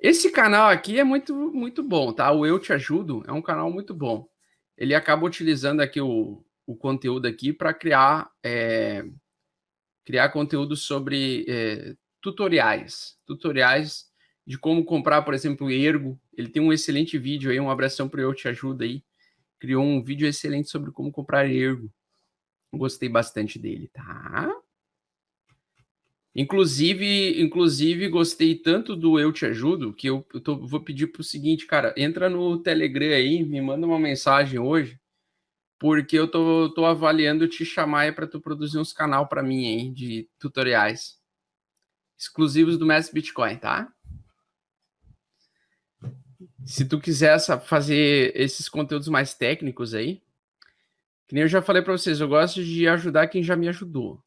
Esse canal aqui é muito muito bom, tá? O Eu Te Ajudo é um canal muito bom. Ele acaba utilizando aqui o o conteúdo aqui para criar, eh, criar conteúdo sobre, eh, tutoriais. Tutoriais de como comprar, por exemplo, Ergo. Ele tem um excelente vídeo aí, um abração para Eu Te Ajudo aí. Criou um vídeo excelente sobre como comprar Ergo. Gostei bastante dele, tá? Inclusive inclusive gostei tanto do Eu Te Ajudo, que eu eu tô vou pedir para o seguinte, cara, entra no Telegram aí, me manda uma mensagem hoje, porque eu tô tô avaliando te chamar para tu produzir uns canal para mim aí de tutoriais. Exclusivos do Mestre Bitcoin, tá? Se tu quiser fazer esses conteúdos mais técnicos aí, que nem eu já falei para vocês, eu gosto de ajudar quem já me ajudou.